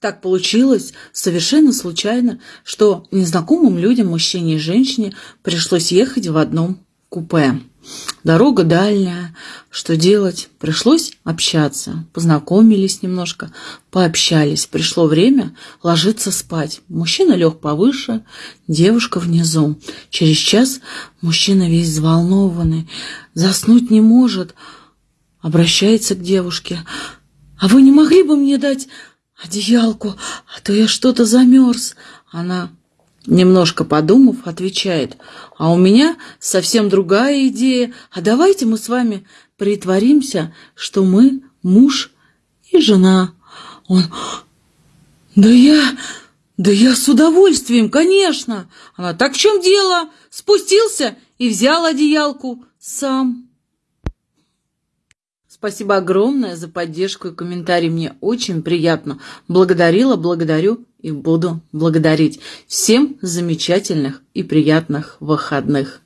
Так получилось совершенно случайно, что незнакомым людям, мужчине и женщине, пришлось ехать в одном купе. Дорога дальняя. Что делать? Пришлось общаться. Познакомились немножко, пообщались. Пришло время ложиться спать. Мужчина лег повыше, девушка внизу. Через час мужчина весь взволнованный, заснуть не может. Обращается к девушке. «А вы не могли бы мне дать одеялку, а то я что-то замерз?» Она Немножко подумав, отвечает, а у меня совсем другая идея, а давайте мы с вами притворимся, что мы муж и жена. Он, да я, да я с удовольствием, конечно. Она, так в чем дело? Спустился и взял одеялку сам. Спасибо огромное за поддержку и комментарий. Мне очень приятно. Благодарила, благодарю и буду благодарить. Всем замечательных и приятных выходных.